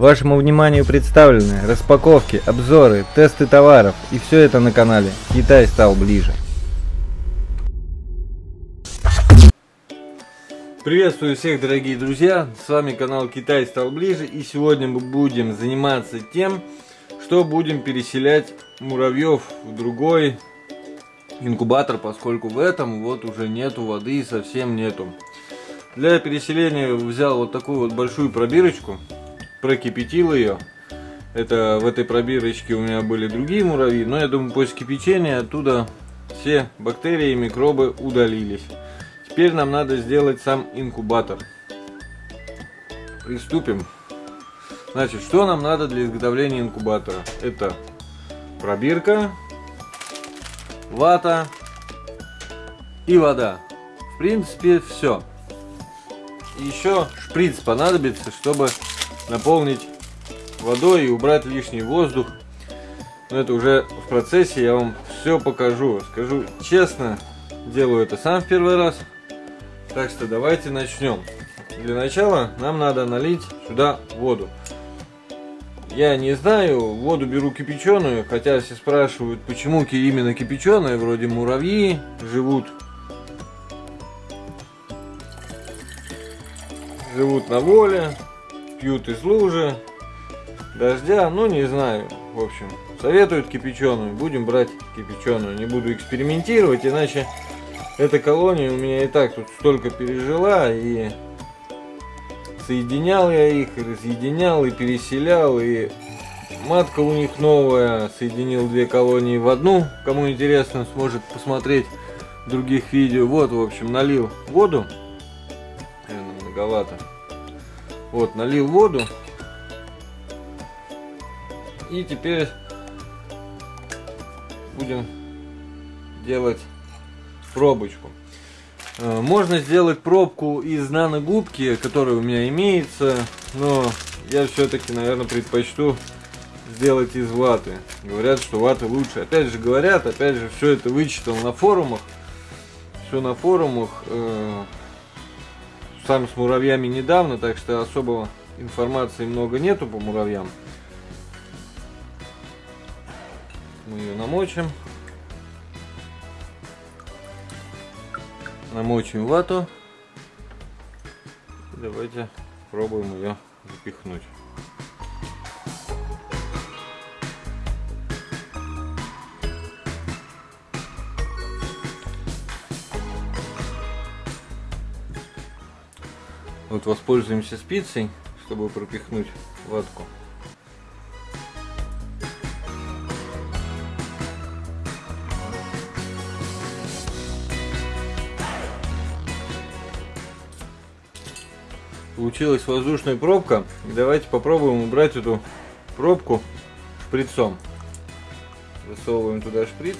Вашему вниманию представлены распаковки, обзоры, тесты товаров и все это на канале Китай стал ближе. Приветствую всех, дорогие друзья! С вами канал Китай стал ближе и сегодня мы будем заниматься тем, что будем переселять муравьев в другой инкубатор, поскольку в этом вот уже нету воды, совсем нету. Для переселения взял вот такую вот большую пробирочку, прокипятил ее. Это в этой пробирочке у меня были другие муравьи, но я думаю после кипячения оттуда все бактерии и микробы удалились. Теперь нам надо сделать сам инкубатор. Приступим. Значит, что нам надо для изготовления инкубатора? Это пробирка, вата и вода. В принципе, все. Еще шприц понадобится, чтобы наполнить водой и убрать лишний воздух. Но это уже в процессе, я вам все покажу. Скажу честно, делаю это сам в первый раз. Так что давайте начнем. Для начала нам надо налить сюда воду. Я не знаю, воду беру кипяченую, хотя все спрашивают, почему именно кипяченая, вроде муравьи живут живут на воле, пьют из лужи, дождя, ну не знаю, в общем, советуют кипяченую, будем брать кипяченую, не буду экспериментировать, иначе эта колония у меня и так тут столько пережила, и соединял я их, и разъединял, и переселял, и матка у них новая, соединил две колонии в одну, кому интересно, сможет посмотреть других видео. Вот, в общем, налил воду, наверное, многовато. Вот, налил воду, и теперь будем делать пробочку. Э, можно сделать пробку из наногубки, которая у меня имеется, но я все-таки, наверное, предпочту сделать из ваты. Говорят, что вата лучше. Опять же говорят, опять же, все это вычитал на форумах. Все на форумах. Сам с муравьями недавно, так что особого информации много нету по муравьям. Мы ее намочим. намочим вату. Давайте пробуем ее запихнуть. Вот воспользуемся спицей, чтобы пропихнуть ватку. Получилась воздушная пробка. давайте попробуем убрать эту пробку шприцом. Засовываем туда шприц.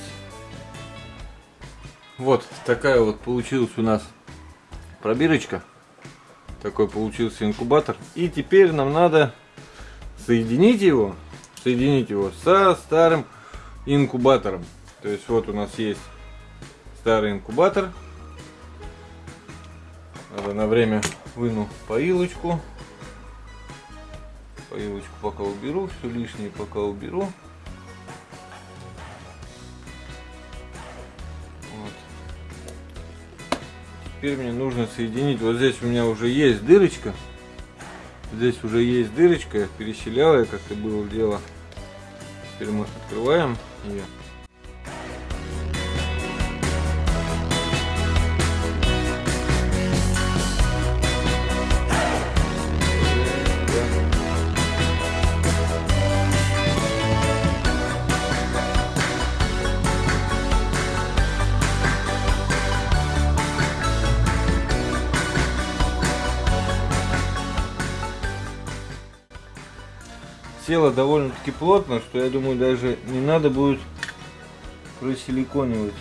Вот такая вот получилась у нас пробирочка. Такой получился инкубатор. И теперь нам надо соединить его, соединить его со старым инкубатором. То есть вот у нас есть старый инкубатор. Надо на время выну поилочку. Поилочку пока уберу, все лишнее пока уберу. Теперь мне нужно соединить, вот здесь у меня уже есть дырочка. Здесь уже есть дырочка, переселял я, как-то было дело. Теперь мы открываем ее. Тело довольно-таки плотно, что я думаю даже не надо будет просиликонивать.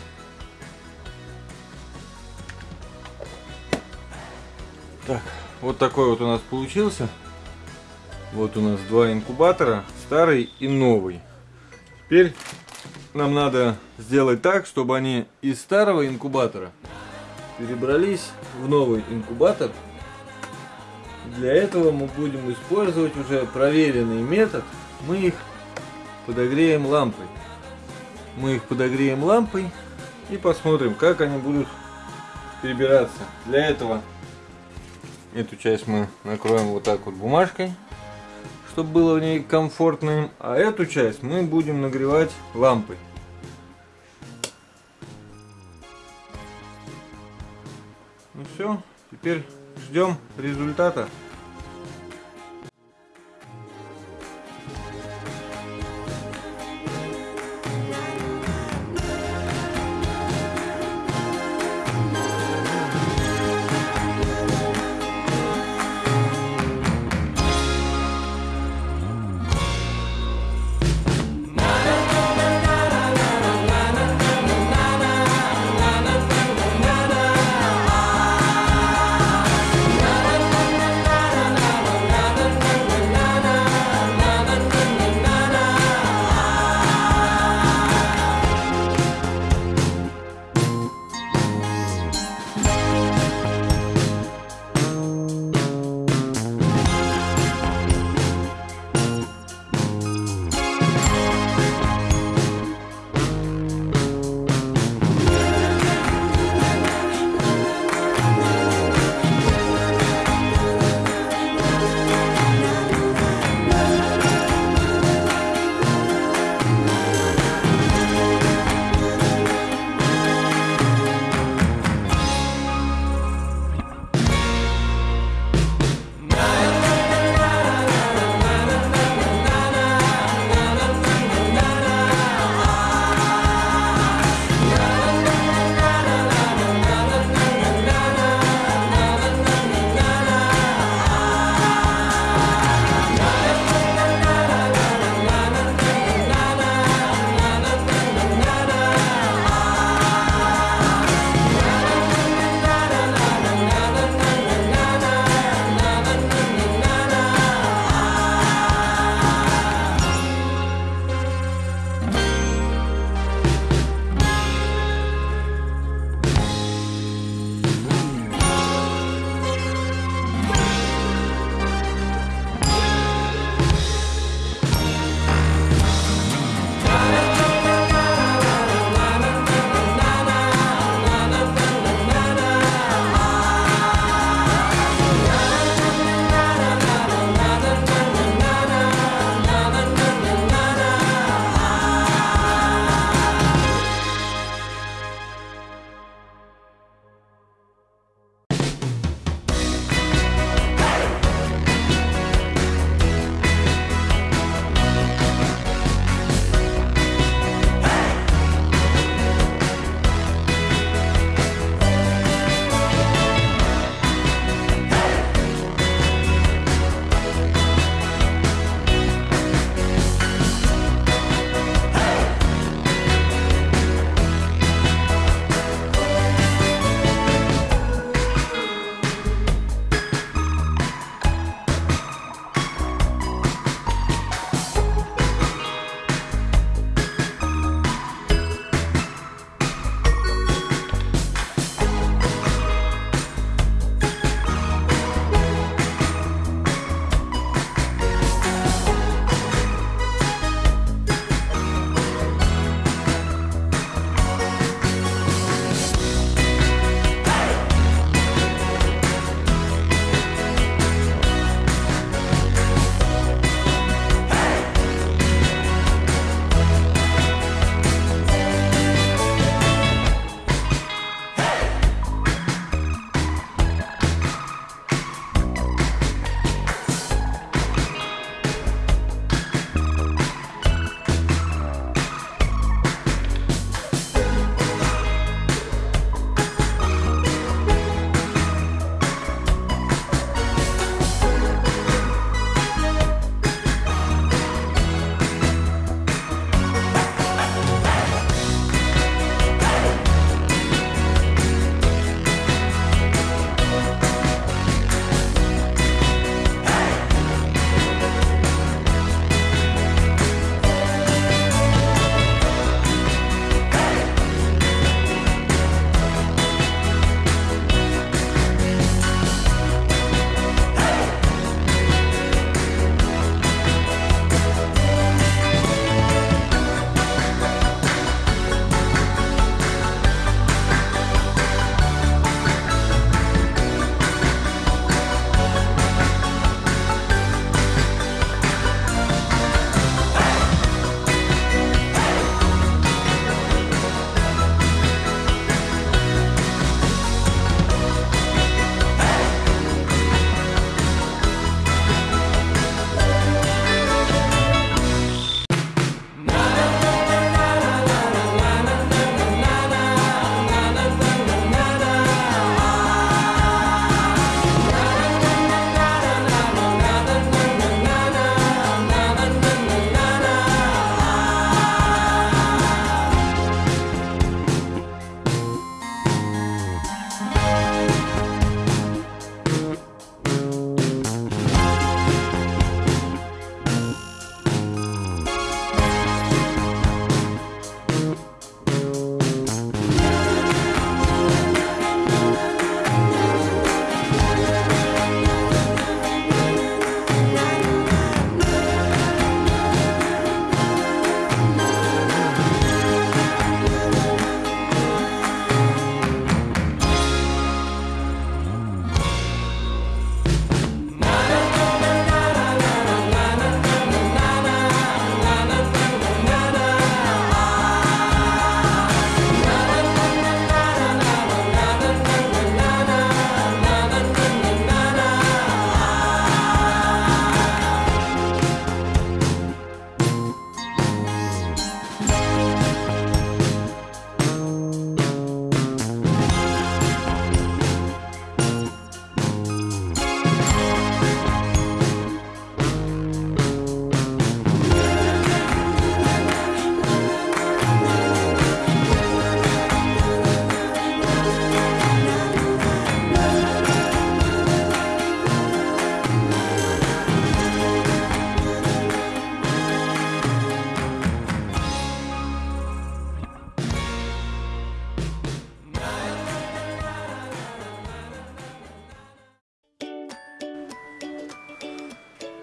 Так, вот такой вот у нас получился. Вот у нас два инкубатора, старый и новый. Теперь нам надо сделать так, чтобы они из старого инкубатора перебрались в новый инкубатор. Для этого мы будем использовать уже проверенный метод. Мы их подогреем лампой. Мы их подогреем лампой и посмотрим, как они будут перебираться. Для этого эту часть мы накроем вот так вот бумажкой, чтобы было в ней комфортно. А эту часть мы будем нагревать лампой. Ну все, теперь ждем результата.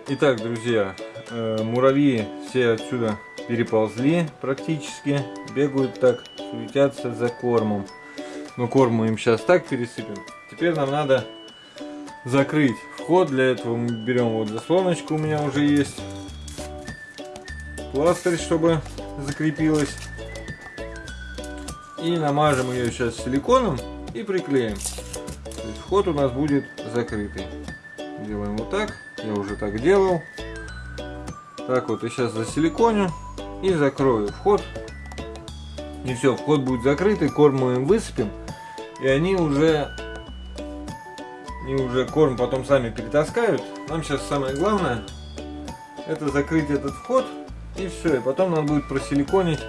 Итак, друзья, э, муравьи все отсюда переползли практически, бегают так, суетятся за кормом. Но корм мы им сейчас так пересыпем. Теперь нам надо закрыть вход. Для этого мы берем вот заслоночку у меня уже есть. Пластырь, чтобы закрепилась. И намажем ее сейчас силиконом и приклеим. Вход у нас будет закрытый. Делаем вот так. Я уже так делал. Так вот, и сейчас засиликоню и закрою вход. И все, вход будет закрытый, корм мы им высыпем. И они уже, они уже корм потом сами перетаскают. Нам сейчас самое главное, это закрыть этот вход. И все, и потом надо будет просиликонить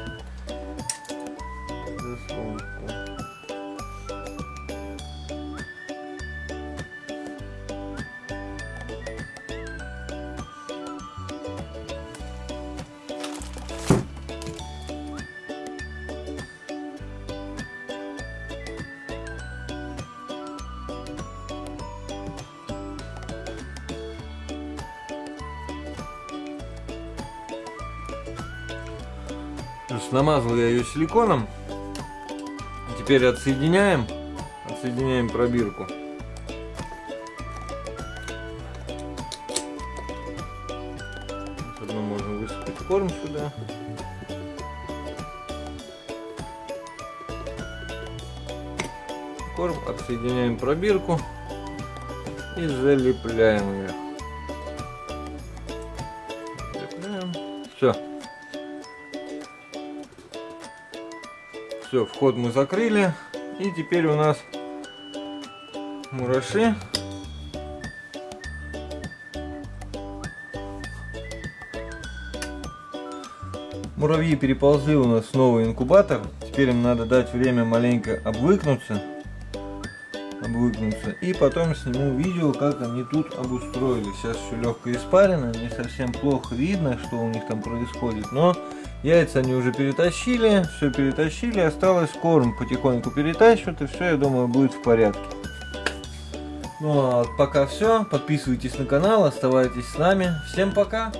намазал я ее силиконом. Теперь отсоединяем, отсоединяем пробирку. Заодно можно высыпать корм сюда. Корм, отсоединяем пробирку и залепляем ее. Все. Все, вход мы закрыли. И теперь у нас мураши. Муравьи переползли у нас в новый инкубатор. Теперь им надо дать время маленько обвыкнуться. Обвыкнуться. И потом сниму видео, как они тут обустроились. Сейчас еще легко испарено, не совсем плохо видно, что у них там происходит. Но Яйца они уже перетащили, все перетащили, осталось корм потихоньку перетащивают, и все, я думаю, будет в порядке. Ну а пока все, подписывайтесь на канал, оставайтесь с нами. Всем пока!